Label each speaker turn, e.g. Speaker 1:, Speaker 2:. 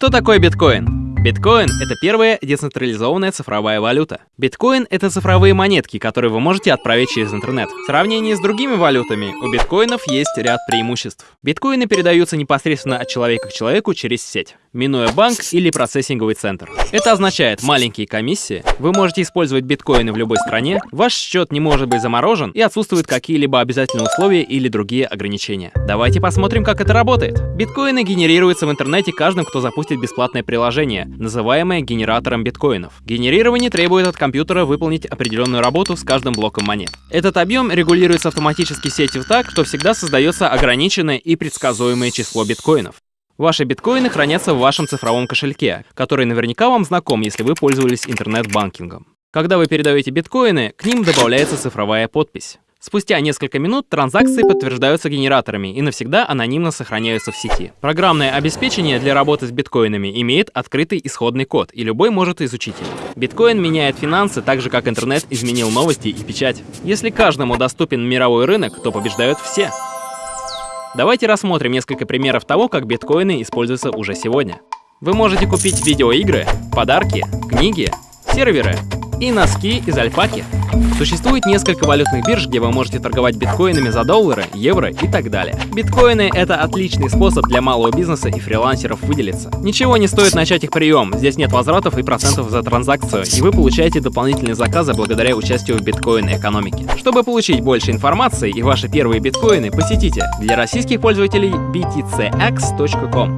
Speaker 1: Что такое биткоин? Биткоин — это первая децентрализованная цифровая валюта. Биткоин — это цифровые монетки, которые вы можете отправить через интернет. В сравнении с другими валютами, у биткоинов есть ряд преимуществ. Биткоины передаются непосредственно от человека к человеку через сеть, минуя банк или процессинговый центр. Это означает маленькие комиссии, вы можете использовать биткоины в любой стране, ваш счет не может быть заморожен и отсутствуют какие-либо обязательные условия или другие ограничения. Давайте посмотрим, как это работает. Биткоины генерируются в интернете каждым, кто запустит бесплатное приложение, называемое генератором биткоинов. Генерирование требует от компьютера выполнить определенную работу с каждым блоком монет. Этот объем регулируется автоматически сетью так, что всегда создается ограниченное и предсказуемое число биткоинов. Ваши биткоины хранятся в вашем цифровом кошельке, который наверняка вам знаком, если вы пользовались интернет-банкингом. Когда вы передаете биткоины, к ним добавляется цифровая подпись. Спустя несколько минут транзакции подтверждаются генераторами и навсегда анонимно сохраняются в сети. Программное обеспечение для работы с биткоинами имеет открытый исходный код, и любой может изучить его. Биткоин меняет финансы так же, как интернет изменил новости и печать. Если каждому доступен мировой рынок, то побеждают все. Давайте рассмотрим несколько примеров того, как биткоины используются уже сегодня. Вы можете купить видеоигры, подарки, книги, серверы и носки из альпаки. Существует несколько валютных бирж, где вы можете торговать биткоинами за доллары, евро и так далее. Биткоины — это отличный способ для малого бизнеса и фрилансеров выделиться. Ничего не стоит начать их прием, здесь нет возвратов и процентов за транзакцию, и вы получаете дополнительные заказы благодаря участию в биткоин-экономике. Чтобы получить больше информации и ваши первые биткоины, посетите для российских пользователей btcx.com.